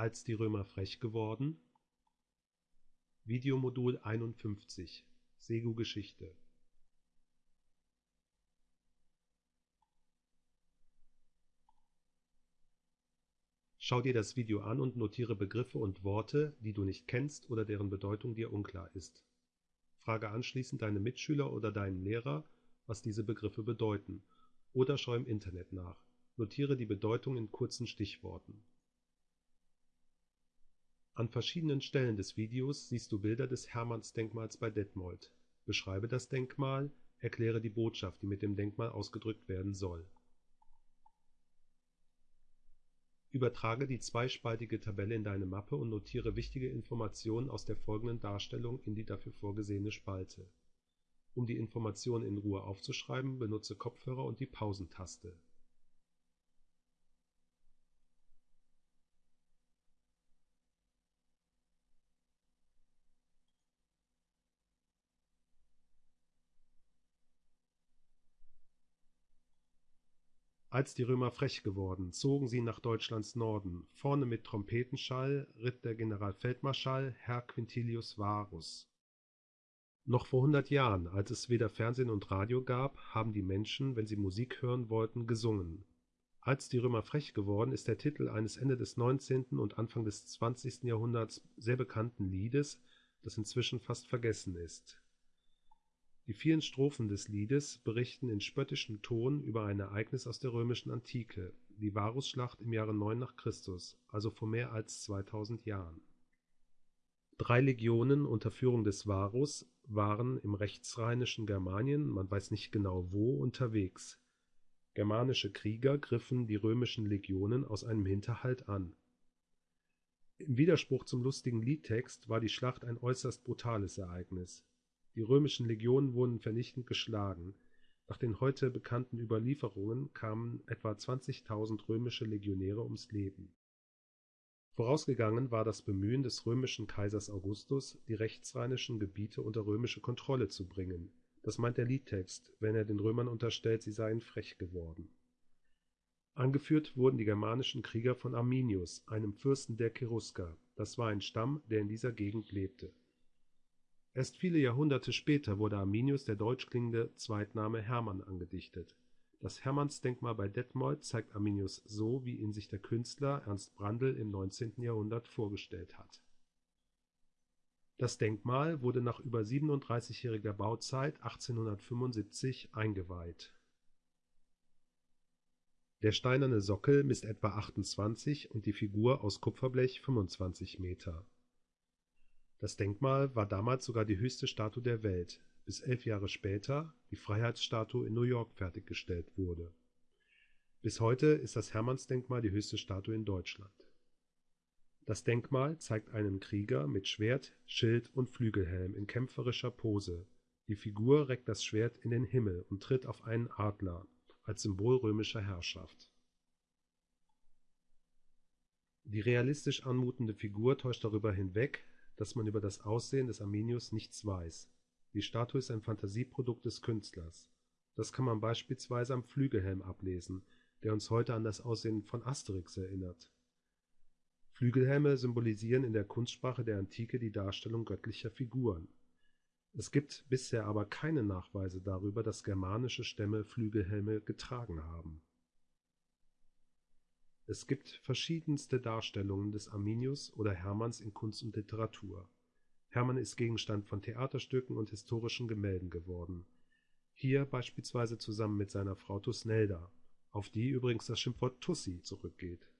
Als die Römer frech geworden Videomodul 51 Segu Geschichte Schau dir das Video an und notiere Begriffe und Worte, die du nicht kennst oder deren Bedeutung dir unklar ist. Frage anschließend deine Mitschüler oder deinen Lehrer, was diese Begriffe bedeuten, oder schau im Internet nach. Notiere die Bedeutung in kurzen Stichworten. An verschiedenen Stellen des Videos siehst du Bilder des Hermannsdenkmals bei Detmold. Beschreibe das Denkmal, erkläre die Botschaft, die mit dem Denkmal ausgedrückt werden soll. Übertrage die zweispaltige Tabelle in deine Mappe und notiere wichtige Informationen aus der folgenden Darstellung in die dafür vorgesehene Spalte. Um die Informationen in Ruhe aufzuschreiben, benutze Kopfhörer und die Pausentaste Als die Römer frech geworden, zogen sie nach Deutschlands Norden. Vorne mit Trompetenschall ritt der Generalfeldmarschall Herr Quintilius Varus. Noch vor hundert Jahren, als es weder Fernsehen und Radio gab, haben die Menschen, wenn sie Musik hören wollten, gesungen. Als die Römer frech geworden ist der Titel eines Ende des 19. und Anfang des 20. Jahrhunderts sehr bekannten Liedes, das inzwischen fast vergessen ist die vielen Strophen des Liedes berichten in spöttischem Ton über ein Ereignis aus der römischen Antike, die Varusschlacht im Jahre 9 nach Christus, also vor mehr als 2000 Jahren. Drei Legionen unter Führung des Varus waren im rechtsrheinischen Germanien, man weiß nicht genau wo, unterwegs. Germanische Krieger griffen die römischen Legionen aus einem Hinterhalt an. Im Widerspruch zum lustigen Liedtext war die Schlacht ein äußerst brutales Ereignis die römischen Legionen wurden vernichtend geschlagen. Nach den heute bekannten Überlieferungen kamen etwa 20.000 römische Legionäre ums Leben. Vorausgegangen war das Bemühen des römischen Kaisers Augustus, die rechtsrheinischen Gebiete unter römische Kontrolle zu bringen. Das meint der Liedtext, wenn er den Römern unterstellt, sie seien frech geworden. Angeführt wurden die germanischen Krieger von Arminius, einem Fürsten der Cherusker. Das war ein Stamm, der in dieser Gegend lebte Erst viele Jahrhunderte später wurde Arminius der deutsch klingende Zweitname Hermann angedichtet. Das Hermannsdenkmal bei Detmold zeigt Arminius so, wie ihn sich der Künstler Ernst Brandl im 19. Jahrhundert vorgestellt hat. Das Denkmal wurde nach über 37-jähriger Bauzeit 1875 eingeweiht. Der steinerne Sockel misst etwa 28 und die Figur aus Kupferblech 25 Meter das Denkmal war damals sogar die höchste Statue der Welt, bis elf Jahre später die Freiheitsstatue in New York fertiggestellt wurde. Bis heute ist das Hermannsdenkmal die höchste Statue in Deutschland. Das Denkmal zeigt einen Krieger mit Schwert, Schild und Flügelhelm in kämpferischer Pose. Die Figur reckt das Schwert in den Himmel und tritt auf einen Adler als Symbol römischer Herrschaft. Die realistisch anmutende Figur täuscht darüber hinweg, dass man über das Aussehen des Arminius nichts weiß. Die Statue ist ein Fantasieprodukt des Künstlers. Das kann man beispielsweise am Flügelhelm ablesen, der uns heute an das Aussehen von Asterix erinnert. Flügelhelme symbolisieren in der Kunstsprache der Antike die Darstellung göttlicher Figuren. Es gibt bisher aber keine Nachweise darüber, dass germanische Stämme Flügelhelme getragen haben es gibt verschiedenste Darstellungen des Arminius oder Hermanns in Kunst und Literatur. Hermann ist Gegenstand von Theaterstücken und historischen Gemälden geworden. Hier beispielsweise zusammen mit seiner Frau Thusnelda, auf die übrigens das Schimpfwort Tussi zurückgeht.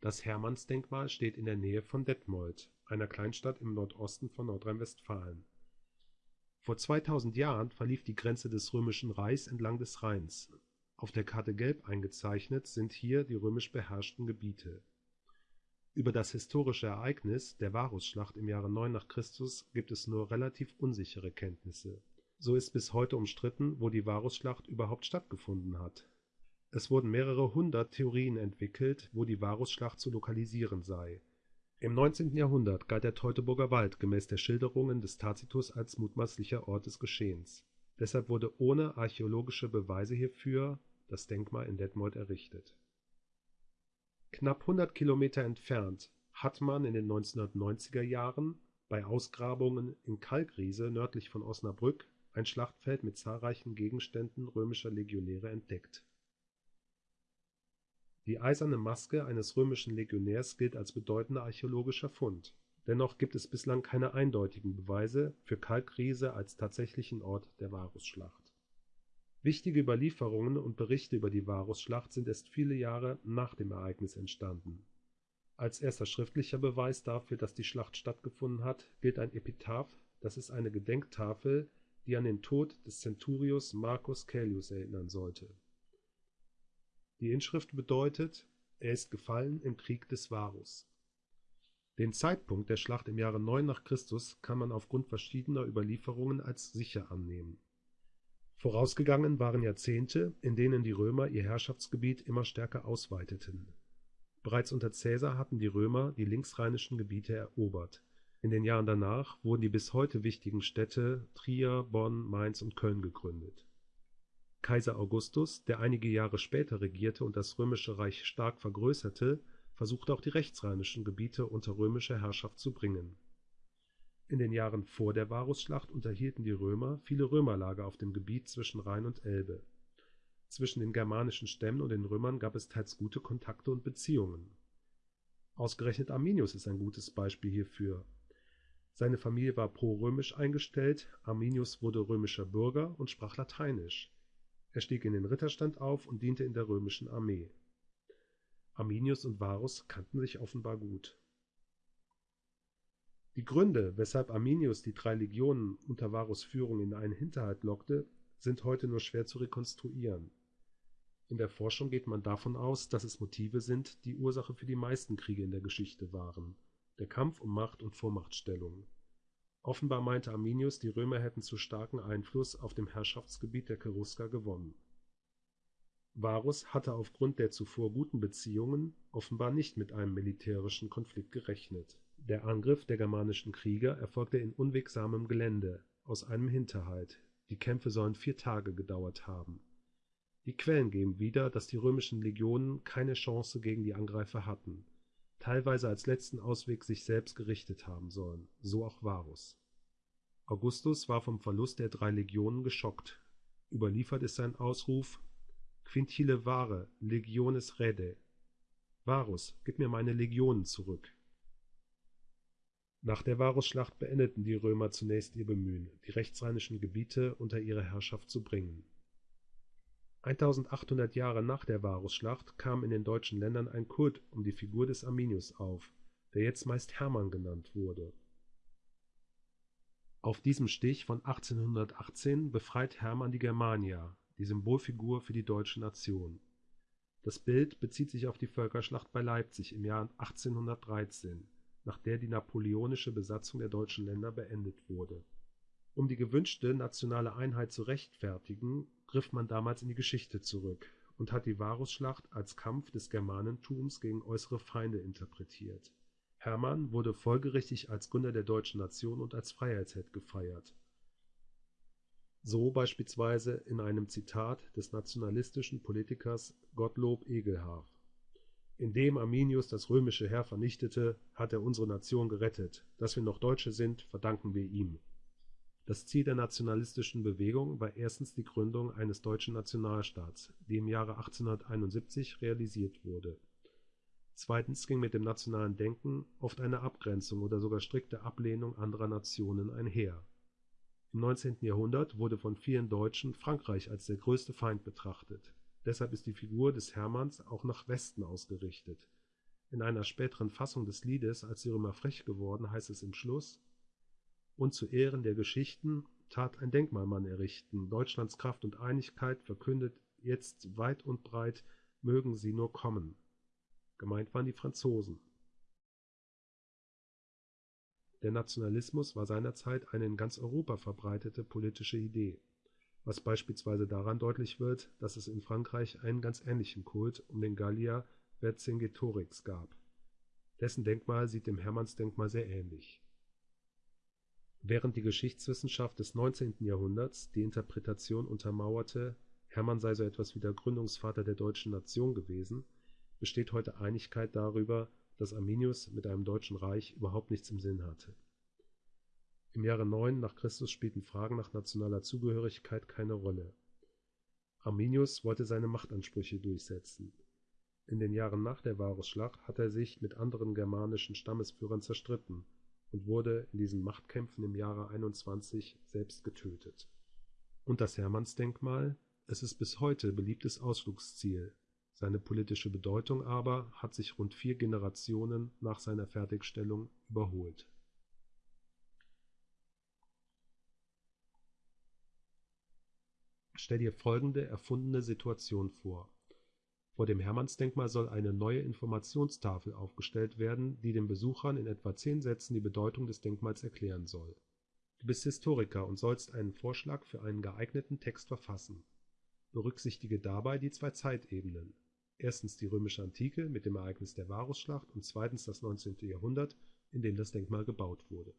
Das Hermannsdenkmal steht in der Nähe von Detmold, einer Kleinstadt im Nordosten von Nordrhein-Westfalen. Vor 2000 Jahren verlief die Grenze des Römischen Reichs entlang des Rheins auf der Karte gelb eingezeichnet sind hier die römisch beherrschten Gebiete. Über das historische Ereignis der Varusschlacht im Jahre 9 nach Christus gibt es nur relativ unsichere Kenntnisse. So ist bis heute umstritten, wo die Varusschlacht überhaupt stattgefunden hat. Es wurden mehrere hundert Theorien entwickelt, wo die Varusschlacht zu lokalisieren sei. Im 19. Jahrhundert galt der Teutoburger Wald gemäß der Schilderungen des Tacitus als mutmaßlicher Ort des Geschehens Deshalb wurde ohne archäologische Beweise hierfür das Denkmal in Detmold errichtet Knapp 100 Kilometer entfernt hat man in den 1990er Jahren bei Ausgrabungen in Kalkriese nördlich von Osnabrück ein Schlachtfeld mit zahlreichen Gegenständen römischer Legionäre entdeckt. Die Eiserne Maske eines römischen Legionärs gilt als bedeutender archäologischer Fund. Dennoch gibt es bislang keine eindeutigen Beweise für Kalkriese als tatsächlichen Ort der Varusschlacht. Wichtige Überlieferungen und Berichte über die Varusschlacht sind erst viele Jahre nach dem Ereignis entstanden. Als erster schriftlicher Beweis dafür, dass die Schlacht stattgefunden hat, gilt ein Epitaph, das ist eine Gedenktafel, die an den Tod des Centurios Marcus Caelius erinnern sollte. Die Inschrift bedeutet: „ Er ist gefallen im Krieg des Varus “. Den Zeitpunkt der Schlacht im Jahre 9 nach Christus kann man aufgrund verschiedener Überlieferungen als sicher annehmen. Vorausgegangen waren Jahrzehnte, in denen die Römer ihr Herrschaftsgebiet immer stärker ausweiteten. Bereits unter Caesar hatten die Römer die linksrheinischen Gebiete erobert in den Jahren danach wurden die bis heute wichtigen Städte Trier, Bonn, Mainz und Köln gegründet. Kaiser Augustus, der einige Jahre später regierte und das Römische Reich stark vergrößerte, versuchte auch die rechtsrheinischen Gebiete unter römische Herrschaft zu bringen. In den Jahren vor der Varusschlacht unterhielten die Römer viele Römerlager auf dem Gebiet zwischen Rhein und Elbe. Zwischen den germanischen Stämmen und den Römern gab es teils gute Kontakte und Beziehungen. Ausgerechnet Arminius ist ein gutes Beispiel hierfür seine Familie war pro-römisch eingestellt, Arminius wurde römischer Bürger und sprach Lateinisch. Er stieg in den Ritterstand auf und diente in der römischen Armee. Arminius und Varus kannten sich offenbar gut. Die Gründe, weshalb Arminius die drei Legionen unter Varus Führung in einen Hinterhalt lockte, sind heute nur schwer zu rekonstruieren. In der Forschung geht man davon aus, dass es Motive sind, die Ursache für die meisten Kriege in der Geschichte waren der Kampf um Macht und Vormachtstellung. Offenbar meinte Arminius, die Römer hätten zu starken Einfluss auf dem Herrschaftsgebiet der Cherusker gewonnen. Varus hatte aufgrund der zuvor guten Beziehungen offenbar nicht mit einem militärischen Konflikt gerechnet. Der Angriff der germanischen Krieger erfolgte in unwegsamem Gelände, aus einem Hinterhalt, die Kämpfe sollen vier Tage gedauert haben. Die Quellen geben wieder, dass die römischen Legionen keine Chance gegen die Angreifer hatten teilweise als letzten Ausweg sich selbst gerichtet haben sollen, so auch Varus. Augustus war vom Verlust der drei Legionen geschockt. Überliefert ist sein Ausruf Quintile vare legiones rede. Varus, gib mir meine Legionen zurück. Nach der Varusschlacht beendeten die Römer zunächst ihr Bemühen, die rechtsrheinischen Gebiete unter ihre Herrschaft zu bringen 1800 Jahre nach der Varusschlacht kam in den deutschen Ländern ein Kult um die Figur des Arminius auf, der jetzt meist Hermann genannt wurde. Auf diesem Stich von 1818 befreit Hermann die Germania, die Symbolfigur für die deutsche Nation. Das Bild bezieht sich auf die Völkerschlacht bei Leipzig im Jahr 1813, nach der die napoleonische Besatzung der deutschen Länder beendet wurde. Um die gewünschte nationale Einheit zu rechtfertigen griff man damals in die Geschichte zurück und hat die Varusschlacht als Kampf des Germanentums gegen äußere Feinde interpretiert. Hermann wurde folgerichtig als Gründer der deutschen Nation und als Freiheitsheld gefeiert. So beispielsweise in einem Zitat des nationalistischen Politikers Gottlob Egelhaf: Indem Arminius das römische Heer vernichtete, hat er unsere Nation gerettet. Dass wir noch Deutsche sind, verdanken wir ihm das Ziel der nationalistischen Bewegung war erstens die Gründung eines deutschen Nationalstaats, die im Jahre 1871 realisiert wurde. Zweitens ging mit dem nationalen Denken oft eine Abgrenzung oder sogar strikte Ablehnung anderer Nationen einher. Im 19. Jahrhundert wurde von vielen Deutschen Frankreich als der größte Feind betrachtet. Deshalb ist die Figur des Hermanns auch nach Westen ausgerichtet. In einer späteren Fassung des Liedes Als die Römer frech geworden heißt es im Schluss und zu Ehren der Geschichten tat ein Denkmal man errichten. Deutschlands Kraft und Einigkeit verkündet jetzt weit und breit, mögen sie nur kommen. Gemeint waren die Franzosen. Der Nationalismus war seinerzeit eine in ganz Europa verbreitete politische Idee, was beispielsweise daran deutlich wird, dass es in Frankreich einen ganz ähnlichen Kult um den Gallier Vercingetorix gab. Dessen Denkmal sieht dem Hermannsdenkmal sehr ähnlich Während die Geschichtswissenschaft des 19. Jahrhunderts die Interpretation untermauerte, Hermann sei so etwas wie der Gründungsvater der deutschen Nation gewesen, besteht heute Einigkeit darüber, dass Arminius mit einem Deutschen Reich überhaupt nichts im Sinn hatte. Im Jahre 9 nach Christus spielten Fragen nach nationaler Zugehörigkeit keine Rolle. Arminius wollte seine Machtansprüche durchsetzen. In den Jahren nach der Varusschlacht hat er sich mit anderen germanischen Stammesführern zerstritten und wurde in diesen Machtkämpfen im Jahre 21 selbst getötet. Und das Hermannsdenkmal? Es ist bis heute beliebtes Ausflugsziel, seine politische Bedeutung aber hat sich rund vier Generationen nach seiner Fertigstellung überholt. Stell dir folgende erfundene Situation vor. Vor dem Hermannsdenkmal soll eine neue Informationstafel aufgestellt werden, die den Besuchern in etwa zehn Sätzen die Bedeutung des Denkmals erklären soll. Du bist Historiker und sollst einen Vorschlag für einen geeigneten Text verfassen. Berücksichtige dabei die zwei Zeitebenen erstens die römische Antike mit dem Ereignis der Varusschlacht und zweitens das 19. Jahrhundert, in dem das Denkmal gebaut wurde